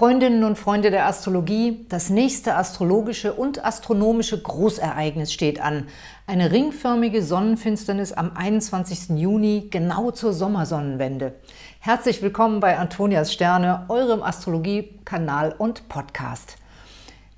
Freundinnen und Freunde der Astrologie, das nächste astrologische und astronomische Großereignis steht an. Eine ringförmige Sonnenfinsternis am 21. Juni, genau zur Sommersonnenwende. Herzlich willkommen bei Antonias Sterne, eurem Astrologie-Kanal und Podcast.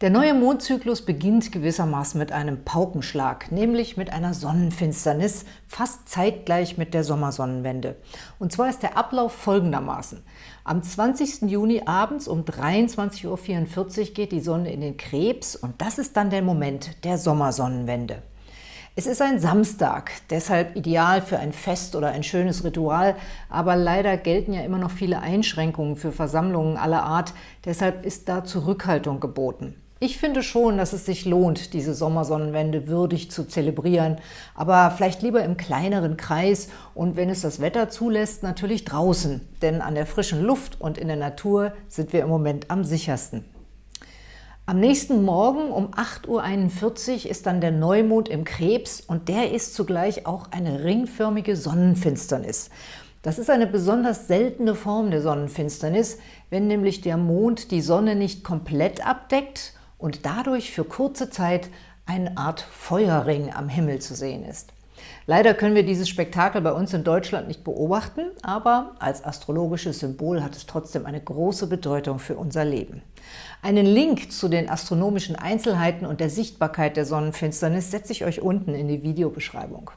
Der neue Mondzyklus beginnt gewissermaßen mit einem Paukenschlag, nämlich mit einer Sonnenfinsternis, fast zeitgleich mit der Sommersonnenwende. Und zwar ist der Ablauf folgendermaßen. Am 20. Juni abends um 23.44 Uhr geht die Sonne in den Krebs und das ist dann der Moment der Sommersonnenwende. Es ist ein Samstag, deshalb ideal für ein Fest oder ein schönes Ritual, aber leider gelten ja immer noch viele Einschränkungen für Versammlungen aller Art, deshalb ist da Zurückhaltung geboten. Ich finde schon, dass es sich lohnt, diese Sommersonnenwende würdig zu zelebrieren, aber vielleicht lieber im kleineren Kreis und wenn es das Wetter zulässt, natürlich draußen, denn an der frischen Luft und in der Natur sind wir im Moment am sichersten. Am nächsten Morgen um 8.41 Uhr ist dann der Neumond im Krebs und der ist zugleich auch eine ringförmige Sonnenfinsternis. Das ist eine besonders seltene Form der Sonnenfinsternis, wenn nämlich der Mond die Sonne nicht komplett abdeckt und dadurch für kurze Zeit eine Art Feuerring am Himmel zu sehen ist. Leider können wir dieses Spektakel bei uns in Deutschland nicht beobachten, aber als astrologisches Symbol hat es trotzdem eine große Bedeutung für unser Leben. Einen Link zu den astronomischen Einzelheiten und der Sichtbarkeit der Sonnenfinsternis setze ich euch unten in die Videobeschreibung.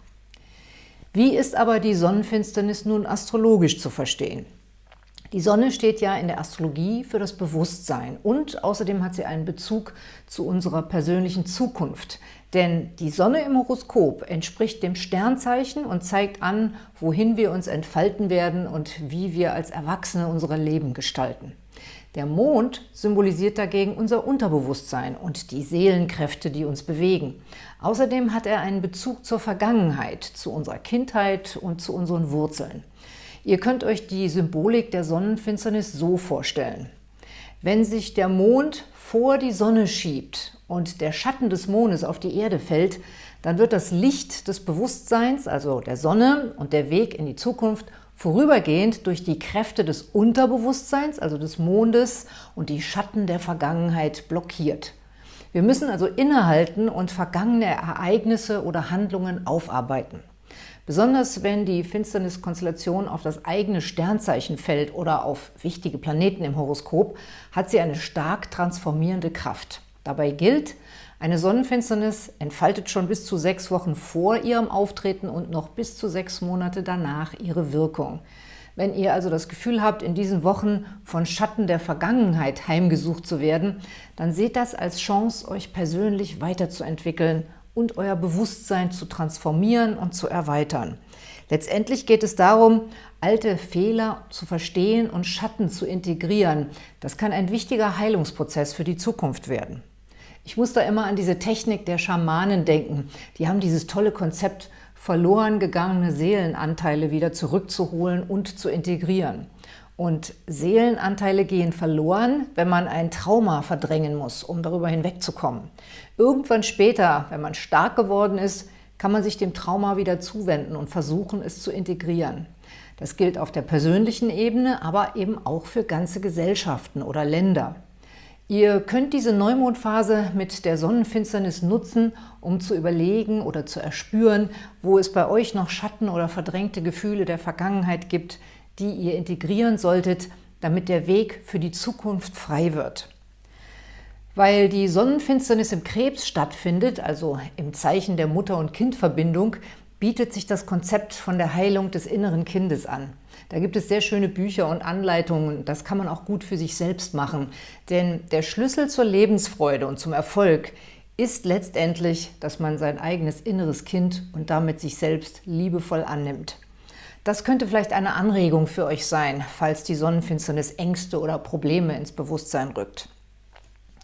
Wie ist aber die Sonnenfinsternis nun astrologisch zu verstehen? Die Sonne steht ja in der Astrologie für das Bewusstsein und außerdem hat sie einen Bezug zu unserer persönlichen Zukunft. Denn die Sonne im Horoskop entspricht dem Sternzeichen und zeigt an, wohin wir uns entfalten werden und wie wir als Erwachsene unser Leben gestalten. Der Mond symbolisiert dagegen unser Unterbewusstsein und die Seelenkräfte, die uns bewegen. Außerdem hat er einen Bezug zur Vergangenheit, zu unserer Kindheit und zu unseren Wurzeln. Ihr könnt euch die Symbolik der Sonnenfinsternis so vorstellen. Wenn sich der Mond vor die Sonne schiebt und der Schatten des Mondes auf die Erde fällt, dann wird das Licht des Bewusstseins, also der Sonne und der Weg in die Zukunft, vorübergehend durch die Kräfte des Unterbewusstseins, also des Mondes und die Schatten der Vergangenheit blockiert. Wir müssen also innehalten und vergangene Ereignisse oder Handlungen aufarbeiten. Besonders wenn die Finsterniskonstellation auf das eigene Sternzeichen fällt oder auf wichtige Planeten im Horoskop, hat sie eine stark transformierende Kraft. Dabei gilt, eine Sonnenfinsternis entfaltet schon bis zu sechs Wochen vor ihrem Auftreten und noch bis zu sechs Monate danach ihre Wirkung. Wenn ihr also das Gefühl habt, in diesen Wochen von Schatten der Vergangenheit heimgesucht zu werden, dann seht das als Chance, euch persönlich weiterzuentwickeln und euer Bewusstsein zu transformieren und zu erweitern. Letztendlich geht es darum, alte Fehler zu verstehen und Schatten zu integrieren. Das kann ein wichtiger Heilungsprozess für die Zukunft werden. Ich muss da immer an diese Technik der Schamanen denken. Die haben dieses tolle Konzept, verloren gegangene Seelenanteile wieder zurückzuholen und zu integrieren. Und Seelenanteile gehen verloren, wenn man ein Trauma verdrängen muss, um darüber hinwegzukommen. Irgendwann später, wenn man stark geworden ist, kann man sich dem Trauma wieder zuwenden und versuchen, es zu integrieren. Das gilt auf der persönlichen Ebene, aber eben auch für ganze Gesellschaften oder Länder. Ihr könnt diese Neumondphase mit der Sonnenfinsternis nutzen, um zu überlegen oder zu erspüren, wo es bei euch noch Schatten oder verdrängte Gefühle der Vergangenheit gibt, die ihr integrieren solltet, damit der Weg für die Zukunft frei wird. Weil die Sonnenfinsternis im Krebs stattfindet, also im Zeichen der Mutter- und Kindverbindung, bietet sich das Konzept von der Heilung des inneren Kindes an. Da gibt es sehr schöne Bücher und Anleitungen, das kann man auch gut für sich selbst machen. Denn der Schlüssel zur Lebensfreude und zum Erfolg ist letztendlich, dass man sein eigenes inneres Kind und damit sich selbst liebevoll annimmt. Das könnte vielleicht eine Anregung für euch sein, falls die Sonnenfinsternis Ängste oder Probleme ins Bewusstsein rückt.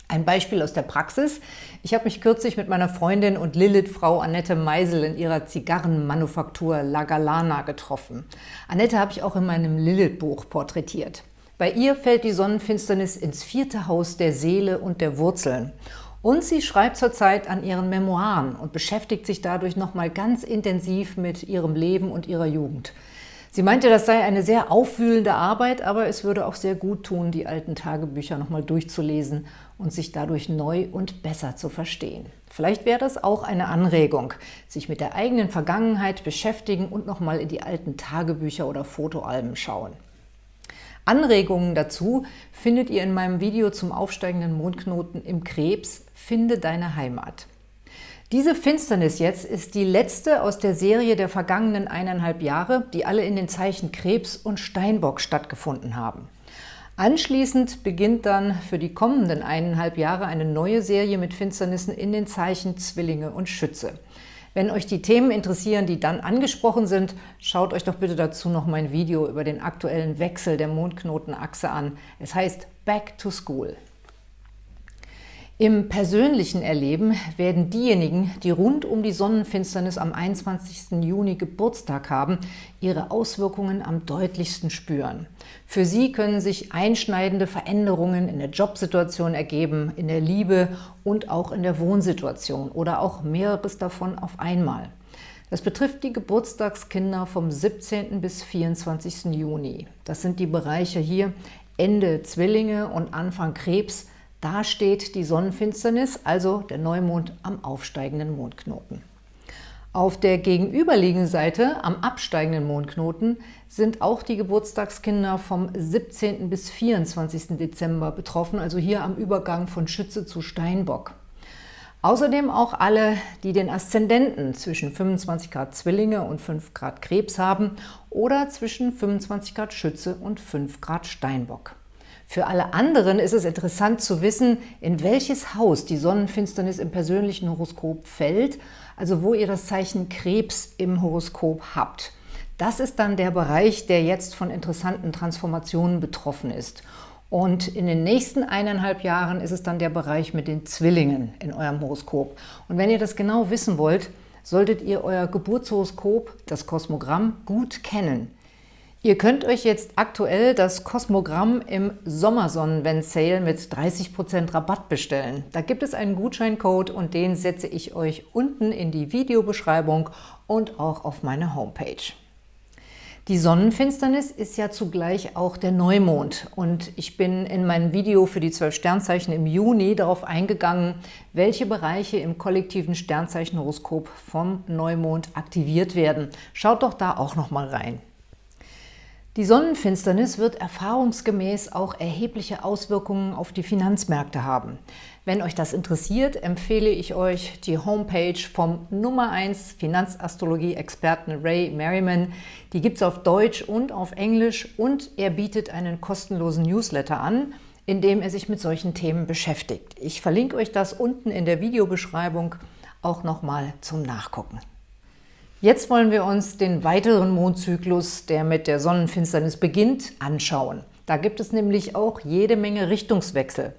Ein Beispiel aus der Praxis. Ich habe mich kürzlich mit meiner Freundin und Lilith-Frau Annette Meisel in ihrer Zigarrenmanufaktur La Galana getroffen. Annette habe ich auch in meinem Lilith-Buch porträtiert. Bei ihr fällt die Sonnenfinsternis ins vierte Haus der Seele und der Wurzeln. Und sie schreibt zurzeit an ihren Memoiren und beschäftigt sich dadurch nochmal ganz intensiv mit ihrem Leben und ihrer Jugend. Sie meinte, das sei eine sehr aufwühlende Arbeit, aber es würde auch sehr gut tun, die alten Tagebücher nochmal durchzulesen und sich dadurch neu und besser zu verstehen. Vielleicht wäre das auch eine Anregung, sich mit der eigenen Vergangenheit beschäftigen und nochmal in die alten Tagebücher oder Fotoalben schauen. Anregungen dazu findet ihr in meinem Video zum aufsteigenden Mondknoten im Krebs Finde deine Heimat. Diese Finsternis jetzt ist die letzte aus der Serie der vergangenen eineinhalb Jahre, die alle in den Zeichen Krebs und Steinbock stattgefunden haben. Anschließend beginnt dann für die kommenden eineinhalb Jahre eine neue Serie mit Finsternissen in den Zeichen Zwillinge und Schütze. Wenn euch die Themen interessieren, die dann angesprochen sind, schaut euch doch bitte dazu noch mein Video über den aktuellen Wechsel der Mondknotenachse an. Es heißt Back to School. Im persönlichen Erleben werden diejenigen, die rund um die Sonnenfinsternis am 21. Juni Geburtstag haben, ihre Auswirkungen am deutlichsten spüren. Für sie können sich einschneidende Veränderungen in der Jobsituation ergeben, in der Liebe und auch in der Wohnsituation oder auch mehreres davon auf einmal. Das betrifft die Geburtstagskinder vom 17. bis 24. Juni. Das sind die Bereiche hier Ende Zwillinge und Anfang Krebs, da steht die Sonnenfinsternis, also der Neumond am aufsteigenden Mondknoten. Auf der gegenüberliegenden Seite, am absteigenden Mondknoten, sind auch die Geburtstagskinder vom 17. bis 24. Dezember betroffen, also hier am Übergang von Schütze zu Steinbock. Außerdem auch alle, die den Aszendenten zwischen 25 Grad Zwillinge und 5 Grad Krebs haben oder zwischen 25 Grad Schütze und 5 Grad Steinbock. Für alle anderen ist es interessant zu wissen, in welches Haus die Sonnenfinsternis im persönlichen Horoskop fällt, also wo ihr das Zeichen Krebs im Horoskop habt. Das ist dann der Bereich, der jetzt von interessanten Transformationen betroffen ist. Und in den nächsten eineinhalb Jahren ist es dann der Bereich mit den Zwillingen in eurem Horoskop. Und wenn ihr das genau wissen wollt, solltet ihr euer Geburtshoroskop, das Kosmogramm, gut kennen. Ihr könnt euch jetzt aktuell das Kosmogramm im Sommersonnenwend-Sale mit 30% Rabatt bestellen. Da gibt es einen Gutscheincode und den setze ich euch unten in die Videobeschreibung und auch auf meine Homepage. Die Sonnenfinsternis ist ja zugleich auch der Neumond und ich bin in meinem Video für die zwölf Sternzeichen im Juni darauf eingegangen, welche Bereiche im kollektiven Sternzeichenhoroskop vom Neumond aktiviert werden. Schaut doch da auch noch mal rein. Die Sonnenfinsternis wird erfahrungsgemäß auch erhebliche Auswirkungen auf die Finanzmärkte haben. Wenn euch das interessiert, empfehle ich euch die Homepage vom Nummer 1 Finanzastrologie-Experten Ray Merriman. Die gibt es auf Deutsch und auf Englisch und er bietet einen kostenlosen Newsletter an, in dem er sich mit solchen Themen beschäftigt. Ich verlinke euch das unten in der Videobeschreibung auch nochmal zum Nachgucken. Jetzt wollen wir uns den weiteren Mondzyklus, der mit der Sonnenfinsternis beginnt, anschauen. Da gibt es nämlich auch jede Menge Richtungswechsel.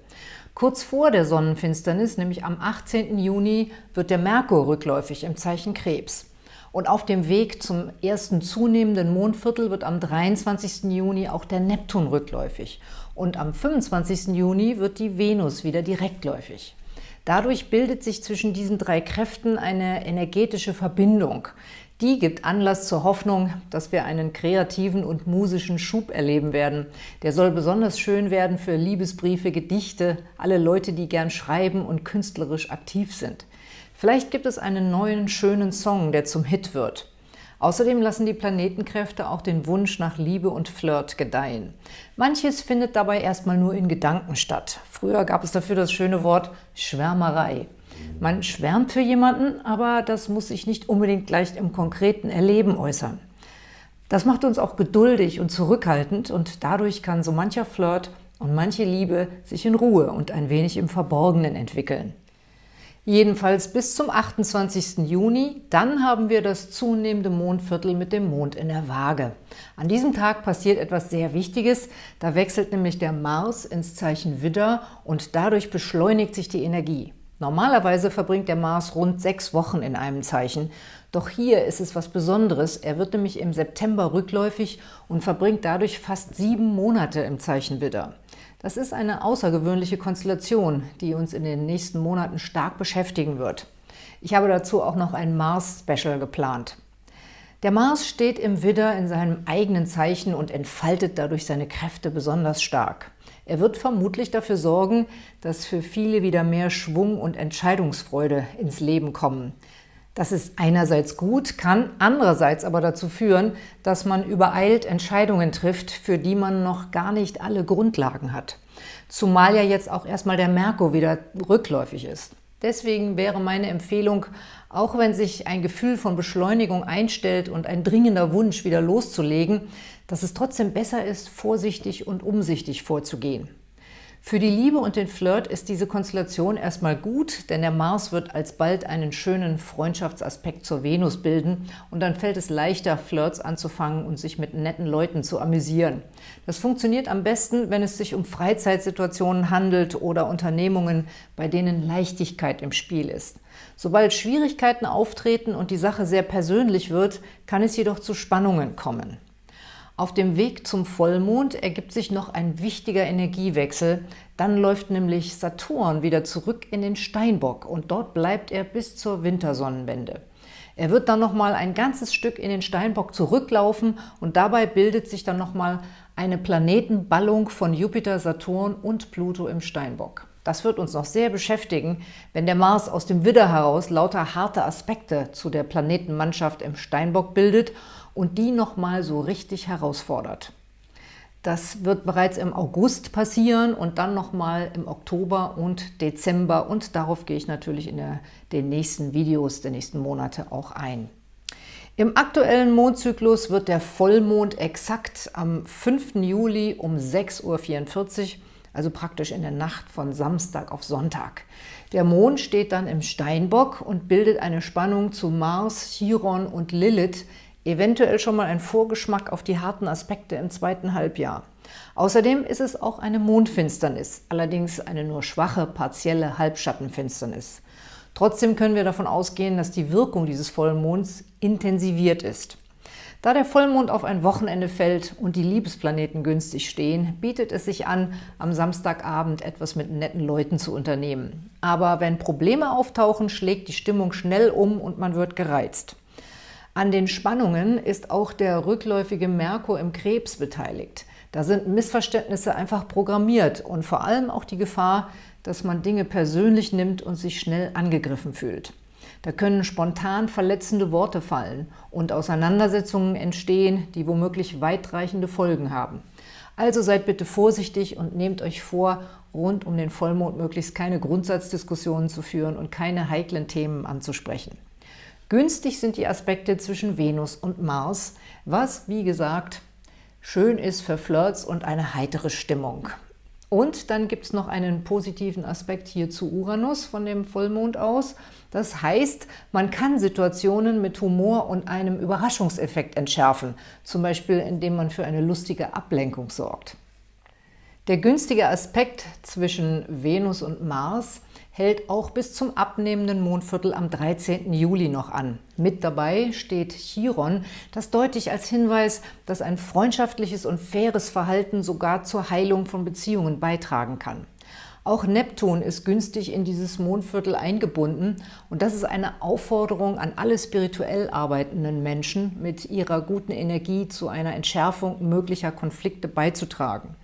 Kurz vor der Sonnenfinsternis, nämlich am 18. Juni, wird der Merkur rückläufig im Zeichen Krebs. Und auf dem Weg zum ersten zunehmenden Mondviertel wird am 23. Juni auch der Neptun rückläufig. Und am 25. Juni wird die Venus wieder direktläufig. Dadurch bildet sich zwischen diesen drei Kräften eine energetische Verbindung. Die gibt Anlass zur Hoffnung, dass wir einen kreativen und musischen Schub erleben werden. Der soll besonders schön werden für Liebesbriefe, Gedichte, alle Leute, die gern schreiben und künstlerisch aktiv sind. Vielleicht gibt es einen neuen, schönen Song, der zum Hit wird. Außerdem lassen die Planetenkräfte auch den Wunsch nach Liebe und Flirt gedeihen. Manches findet dabei erstmal nur in Gedanken statt. Früher gab es dafür das schöne Wort Schwärmerei. Man schwärmt für jemanden, aber das muss sich nicht unbedingt gleich im konkreten Erleben äußern. Das macht uns auch geduldig und zurückhaltend und dadurch kann so mancher Flirt und manche Liebe sich in Ruhe und ein wenig im Verborgenen entwickeln. Jedenfalls bis zum 28. Juni, dann haben wir das zunehmende Mondviertel mit dem Mond in der Waage. An diesem Tag passiert etwas sehr Wichtiges, da wechselt nämlich der Mars ins Zeichen Widder und dadurch beschleunigt sich die Energie. Normalerweise verbringt der Mars rund sechs Wochen in einem Zeichen, doch hier ist es was Besonderes. Er wird nämlich im September rückläufig und verbringt dadurch fast sieben Monate im Zeichen Widder. Das ist eine außergewöhnliche Konstellation, die uns in den nächsten Monaten stark beschäftigen wird. Ich habe dazu auch noch ein Mars-Special geplant. Der Mars steht im Widder in seinem eigenen Zeichen und entfaltet dadurch seine Kräfte besonders stark. Er wird vermutlich dafür sorgen, dass für viele wieder mehr Schwung und Entscheidungsfreude ins Leben kommen. Das ist einerseits gut, kann andererseits aber dazu führen, dass man übereilt Entscheidungen trifft, für die man noch gar nicht alle Grundlagen hat. Zumal ja jetzt auch erstmal der Merkur wieder rückläufig ist. Deswegen wäre meine Empfehlung, auch wenn sich ein Gefühl von Beschleunigung einstellt und ein dringender Wunsch, wieder loszulegen, dass es trotzdem besser ist, vorsichtig und umsichtig vorzugehen. Für die Liebe und den Flirt ist diese Konstellation erstmal gut, denn der Mars wird alsbald einen schönen Freundschaftsaspekt zur Venus bilden und dann fällt es leichter, Flirts anzufangen und sich mit netten Leuten zu amüsieren. Das funktioniert am besten, wenn es sich um Freizeitsituationen handelt oder Unternehmungen, bei denen Leichtigkeit im Spiel ist. Sobald Schwierigkeiten auftreten und die Sache sehr persönlich wird, kann es jedoch zu Spannungen kommen. Auf dem Weg zum Vollmond ergibt sich noch ein wichtiger Energiewechsel. Dann läuft nämlich Saturn wieder zurück in den Steinbock und dort bleibt er bis zur Wintersonnenwende. Er wird dann nochmal ein ganzes Stück in den Steinbock zurücklaufen und dabei bildet sich dann nochmal eine Planetenballung von Jupiter, Saturn und Pluto im Steinbock. Das wird uns noch sehr beschäftigen, wenn der Mars aus dem Widder heraus lauter harte Aspekte zu der Planetenmannschaft im Steinbock bildet und die nochmal so richtig herausfordert. Das wird bereits im August passieren und dann nochmal im Oktober und Dezember und darauf gehe ich natürlich in der, den nächsten Videos der nächsten Monate auch ein. Im aktuellen Mondzyklus wird der Vollmond exakt am 5. Juli um 6.44 Uhr, also praktisch in der Nacht von Samstag auf Sonntag. Der Mond steht dann im Steinbock und bildet eine Spannung zu Mars, Chiron und Lilith, eventuell schon mal ein Vorgeschmack auf die harten Aspekte im zweiten Halbjahr. Außerdem ist es auch eine Mondfinsternis, allerdings eine nur schwache, partielle Halbschattenfinsternis. Trotzdem können wir davon ausgehen, dass die Wirkung dieses Vollmonds intensiviert ist. Da der Vollmond auf ein Wochenende fällt und die Liebesplaneten günstig stehen, bietet es sich an, am Samstagabend etwas mit netten Leuten zu unternehmen. Aber wenn Probleme auftauchen, schlägt die Stimmung schnell um und man wird gereizt. An den Spannungen ist auch der rückläufige Merkur im Krebs beteiligt. Da sind Missverständnisse einfach programmiert und vor allem auch die Gefahr, dass man Dinge persönlich nimmt und sich schnell angegriffen fühlt. Da können spontan verletzende Worte fallen und Auseinandersetzungen entstehen, die womöglich weitreichende Folgen haben. Also seid bitte vorsichtig und nehmt euch vor, rund um den Vollmond möglichst keine Grundsatzdiskussionen zu führen und keine heiklen Themen anzusprechen. Günstig sind die Aspekte zwischen Venus und Mars, was, wie gesagt, schön ist für Flirts und eine heitere Stimmung. Und dann gibt es noch einen positiven Aspekt hier zu Uranus von dem Vollmond aus. Das heißt, man kann Situationen mit Humor und einem Überraschungseffekt entschärfen, zum Beispiel indem man für eine lustige Ablenkung sorgt. Der günstige Aspekt zwischen Venus und Mars hält auch bis zum abnehmenden Mondviertel am 13. Juli noch an. Mit dabei steht Chiron, das deutlich als Hinweis, dass ein freundschaftliches und faires Verhalten sogar zur Heilung von Beziehungen beitragen kann. Auch Neptun ist günstig in dieses Mondviertel eingebunden und das ist eine Aufforderung an alle spirituell arbeitenden Menschen, mit ihrer guten Energie zu einer Entschärfung möglicher Konflikte beizutragen.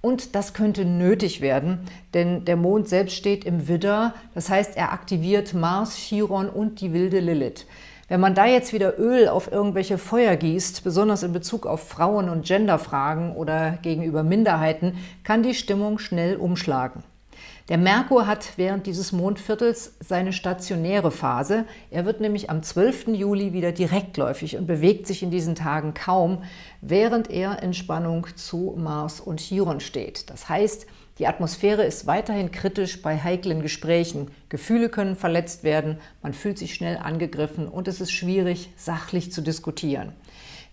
Und das könnte nötig werden, denn der Mond selbst steht im Widder, das heißt, er aktiviert Mars, Chiron und die wilde Lilith. Wenn man da jetzt wieder Öl auf irgendwelche Feuer gießt, besonders in Bezug auf Frauen- und Genderfragen oder gegenüber Minderheiten, kann die Stimmung schnell umschlagen. Der Merkur hat während dieses Mondviertels seine stationäre Phase. Er wird nämlich am 12. Juli wieder direktläufig und bewegt sich in diesen Tagen kaum, während er in Spannung zu Mars und Chiron steht. Das heißt, die Atmosphäre ist weiterhin kritisch bei heiklen Gesprächen. Gefühle können verletzt werden, man fühlt sich schnell angegriffen und es ist schwierig, sachlich zu diskutieren.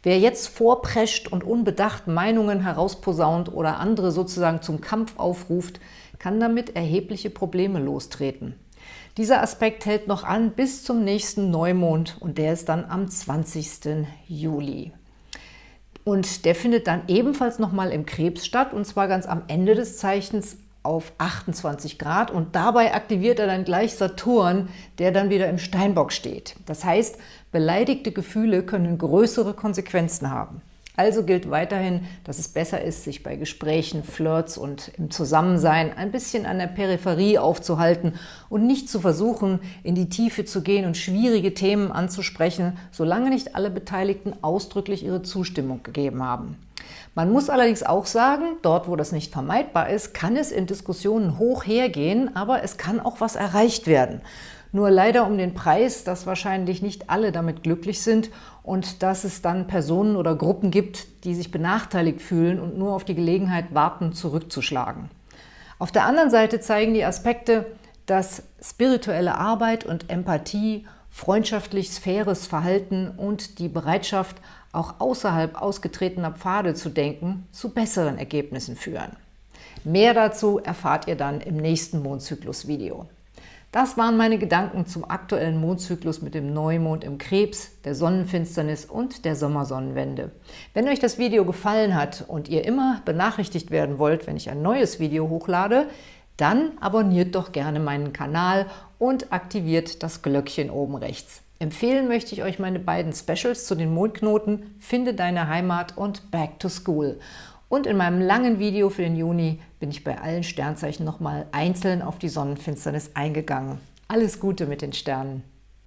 Wer jetzt vorprescht und unbedacht Meinungen herausposaunt oder andere sozusagen zum Kampf aufruft, kann damit erhebliche Probleme lostreten. Dieser Aspekt hält noch an bis zum nächsten Neumond und der ist dann am 20. Juli. Und der findet dann ebenfalls nochmal im Krebs statt und zwar ganz am Ende des Zeichens auf 28 Grad und dabei aktiviert er dann gleich Saturn, der dann wieder im Steinbock steht. Das heißt, beleidigte Gefühle können größere Konsequenzen haben. Also gilt weiterhin, dass es besser ist, sich bei Gesprächen, Flirts und im Zusammensein ein bisschen an der Peripherie aufzuhalten und nicht zu versuchen, in die Tiefe zu gehen und schwierige Themen anzusprechen, solange nicht alle Beteiligten ausdrücklich ihre Zustimmung gegeben haben. Man muss allerdings auch sagen, dort wo das nicht vermeidbar ist, kann es in Diskussionen hoch hergehen, aber es kann auch was erreicht werden. Nur leider um den Preis, dass wahrscheinlich nicht alle damit glücklich sind und dass es dann Personen oder Gruppen gibt, die sich benachteiligt fühlen und nur auf die Gelegenheit warten, zurückzuschlagen. Auf der anderen Seite zeigen die Aspekte, dass spirituelle Arbeit und Empathie, freundschaftlich faires Verhalten und die Bereitschaft, auch außerhalb ausgetretener Pfade zu denken, zu besseren Ergebnissen führen. Mehr dazu erfahrt ihr dann im nächsten Mondzyklus-Video. Das waren meine Gedanken zum aktuellen Mondzyklus mit dem Neumond im Krebs, der Sonnenfinsternis und der Sommersonnenwende. Wenn euch das Video gefallen hat und ihr immer benachrichtigt werden wollt, wenn ich ein neues Video hochlade, dann abonniert doch gerne meinen Kanal und aktiviert das Glöckchen oben rechts. Empfehlen möchte ich euch meine beiden Specials zu den Mondknoten Finde deine Heimat und Back to School. Und in meinem langen Video für den Juni bin ich bei allen Sternzeichen nochmal einzeln auf die Sonnenfinsternis eingegangen. Alles Gute mit den Sternen!